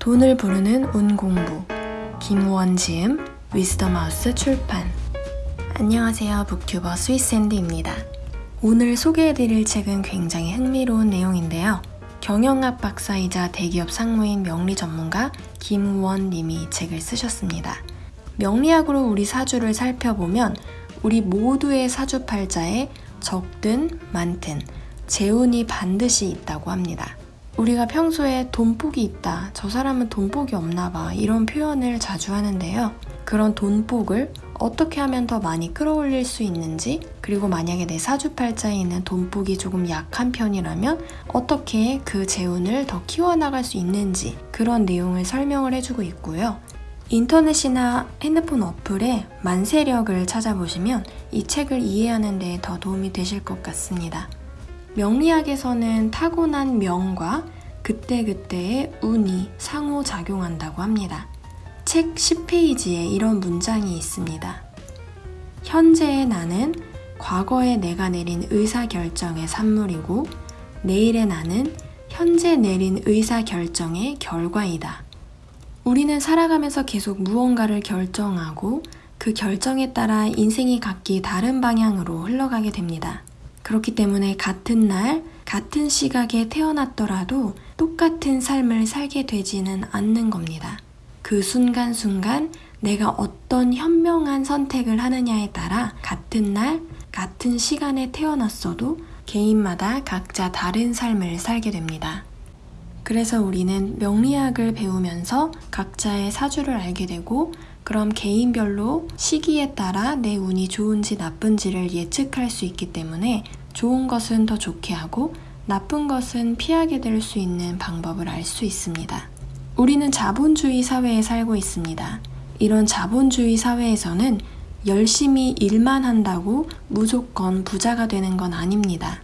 돈을 부르는 운공부. 김우원 지음 위스덤하우스 출판. 안녕하세요. 북튜버 스위스앤디입니다. 오늘 소개해드릴 책은 굉장히 흥미로운 내용인데요. 경영학 박사이자 대기업 상무인 명리 전문가 김우원 님이 이 책을 쓰셨습니다. 명리학으로 우리 사주를 살펴보면 우리 모두의 사주팔자에 적든 많든 재운이 반드시 있다고 합니다. 우리가 평소에 돈복이 있다, 저 사람은 돈복이 없나 봐, 이런 표현을 자주 하는데요. 그런 돈복을 어떻게 하면 더 많이 끌어올릴 수 있는지, 그리고 만약에 내 사주팔자에 있는 돈복이 조금 약한 편이라면 어떻게 그 재운을 더 키워나갈 수 있는지 그런 내용을 설명을 해주고 있고요. 인터넷이나 핸드폰 어플에 만세력을 찾아보시면 이 책을 이해하는 데 더 도움이 되실 것 같습니다. 명리학에서는 타고난 명과 그때그때의 운이 상호작용한다고 합니다. 책 10페이지에 이런 문장이 있습니다. 현재의 나는 과거에 내가 내린 의사결정의 산물이고 내일의 나는 현재 내린 의사결정의 결과이다. 우리는 살아가면서 계속 무언가를 결정하고 그 결정에 따라 인생이 각기 다른 방향으로 흘러가게 됩니다. 그렇기 때문에 같은 날, 같은 시각에 태어났더라도 똑같은 삶을 살게 되지는 않는 겁니다. 그 순간순간 내가 어떤 현명한 선택을 하느냐에 따라 같은 날, 같은 시간에 태어났어도 개인마다 각자 다른 삶을 살게 됩니다. 그래서 우리는 명리학을 배우면서 각자의 사주를 알게 되고 그럼 개인별로 시기에 따라 내 운이 좋은지 나쁜지를 예측할 수 있기 때문에 좋은 것은 더 좋게 하고 나쁜 것은 피하게 될 수 있는 방법을 알 수 있습니다. 우리는 자본주의 사회에 살고 있습니다. 이런 자본주의 사회에서는 열심히 일만 한다고 무조건 부자가 되는 건 아닙니다.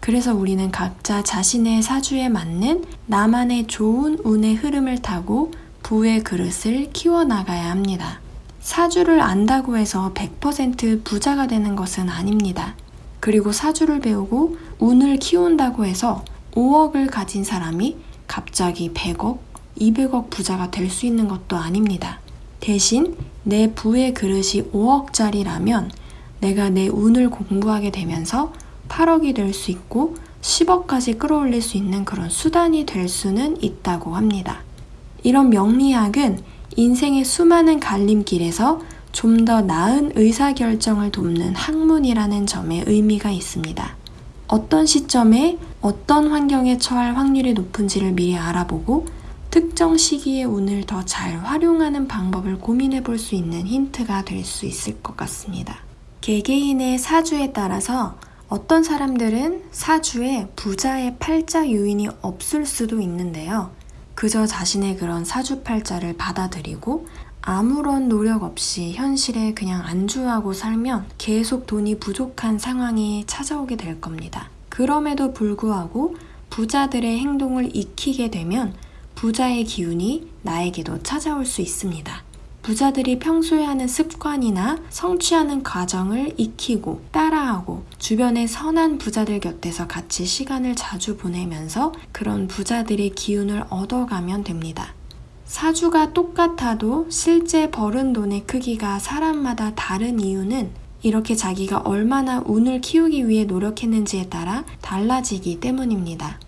그래서 우리는 각자 자신의 사주에 맞는 나만의 좋은 운의 흐름을 타고 부의 그릇을 키워나가야 합니다. 사주를 안다고 해서 100% 부자가 되는 것은 아닙니다. 그리고 사주를 배우고 운을 키운다고 해서 5억을 가진 사람이 갑자기 100억, 200억 부자가 될 수 있는 것도 아닙니다. 대신 내 부의 그릇이 5억짜리라면 내가 내 운을 공부하게 되면서 8억이 될 수 있고 10억까지 끌어올릴 수 있는 그런 수단이 될 수는 있다고 합니다. 이런 명리학은 인생의 수많은 갈림길에서 좀 더 나은 의사결정을 돕는 학문이라는 점에 의미가 있습니다. 어떤 시점에 어떤 환경에 처할 확률이 높은지를 미리 알아보고 특정 시기의 운을 더 잘 활용하는 방법을 고민해 볼 수 있는 힌트가 될 수 있을 것 같습니다. 개개인의 사주에 따라서 어떤 사람들은 사주에 부자의 팔자 요인이 없을 수도 있는데요. 그저 자신의 그런 사주팔자를 받아들이고 아무런 노력 없이 현실에 그냥 안주하고 살면 계속 돈이 부족한 상황이 찾아오게 될 겁니다. 그럼에도 불구하고 부자들의 행동을 익히게 되면 부자의 기운이 나에게도 찾아올 수 있습니다. 부자들이 평소에 하는 습관이나 성취하는 과정을 익히고 따라하고 주변의 선한 부자들 곁에서 같이 시간을 자주 보내면서 그런 부자들의 기운을 얻어가면 됩니다. 사주가 똑같아도 실제 벌은 돈의 크기가 사람마다 다른 이유는 이렇게 자기가 얼마나 운을 키우기 위해 노력했는지에 따라 달라지기 때문입니다.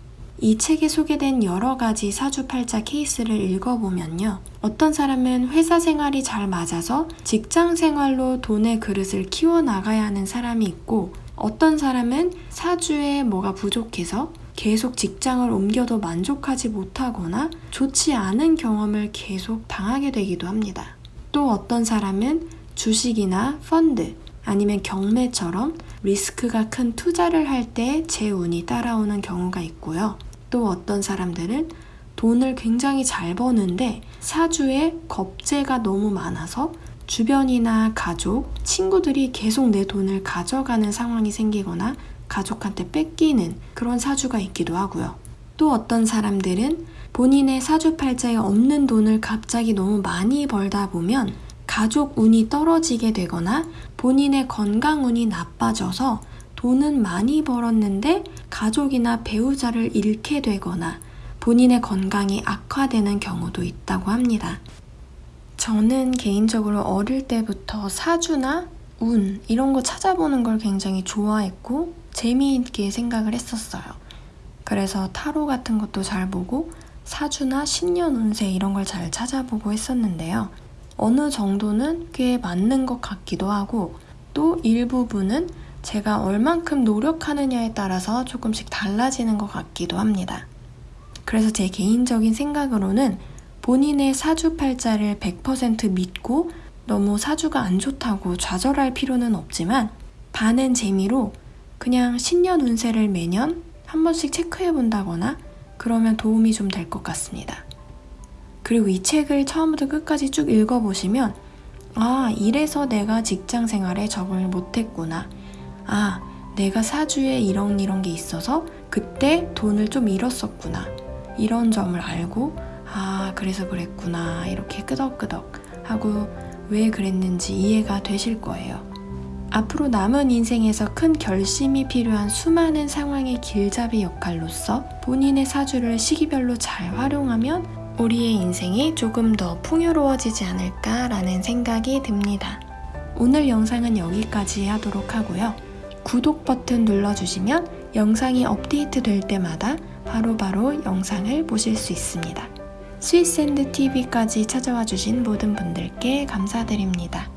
이 책에 소개된 여러 가지 사주팔자 케이스를 읽어보면요. 어떤 사람은 회사 생활이 잘 맞아서 직장 생활로 돈의 그릇을 키워나가야 하는 사람이 있고, 어떤 사람은 사주에 뭐가 부족해서 계속 직장을 옮겨도 만족하지 못하거나 좋지 않은 경험을 계속 당하게 되기도 합니다. 또 어떤 사람은 주식이나 펀드, 아니면 경매처럼 리스크가 큰 투자를 할 때 제 운이 따라오는 경우가 있고요. 또 어떤 사람들은 돈을 굉장히 잘 버는데 사주에 겁재가 너무 많아서 주변이나 가족, 친구들이 계속 내 돈을 가져가는 상황이 생기거나 가족한테 뺏기는 그런 사주가 있기도 하고요. 또 어떤 사람들은 본인의 사주팔자에 없는 돈을 갑자기 너무 많이 벌다 보면 가족 운이 떨어지게 되거나 본인의 건강 운이 나빠져서 돈은 많이 벌었는데 가족이나 배우자를 잃게 되거나 본인의 건강이 악화되는 경우도 있다고 합니다. 저는 개인적으로 어릴 때부터 사주나 운 이런 거 찾아보는 걸 굉장히 좋아했고 재미있게 생각을 했었어요. 그래서 타로 같은 것도 잘 보고 사주나 신년 운세 이런 걸 잘 찾아보고 했었는데요. 어느 정도는 꽤 맞는 것 같기도 하고 또 일부분은 제가 얼만큼 노력하느냐에 따라서 조금씩 달라지는 것 같기도 합니다. 그래서 제 개인적인 생각으로는 본인의 사주팔자를 100% 믿고 너무 사주가 안 좋다고 좌절할 필요는 없지만 반은 재미로 그냥 신년 운세를 매년 한 번씩 체크해 본다거나 그러면 도움이 좀 될 것 같습니다. 그리고 이 책을 처음부터 끝까지 쭉 읽어보시면 아, 이래서 내가 직장 생활에 적응을 못했구나. 아, 내가 사주에 이런 이런 게 있어서 그때 돈을 좀 잃었었구나. 이런 점을 알고 아, 그래서 그랬구나. 이렇게 끄덕끄덕 하고 왜 그랬는지 이해가 되실 거예요. 앞으로 남은 인생에서 큰 결심이 필요한 수많은 상황의 길잡이 역할로서 본인의 사주를 시기별로 잘 활용하면 우리의 인생이 조금 더 풍요로워지지 않을까라는 생각이 듭니다. 오늘 영상은 여기까지 하도록 하고요. 구독 버튼 눌러주시면 영상이 업데이트 될 때마다 바로 바로 영상을 보실 수 있습니다. 스위스앤드 TV까지 찾아와 주신 모든 분들께 감사드립니다.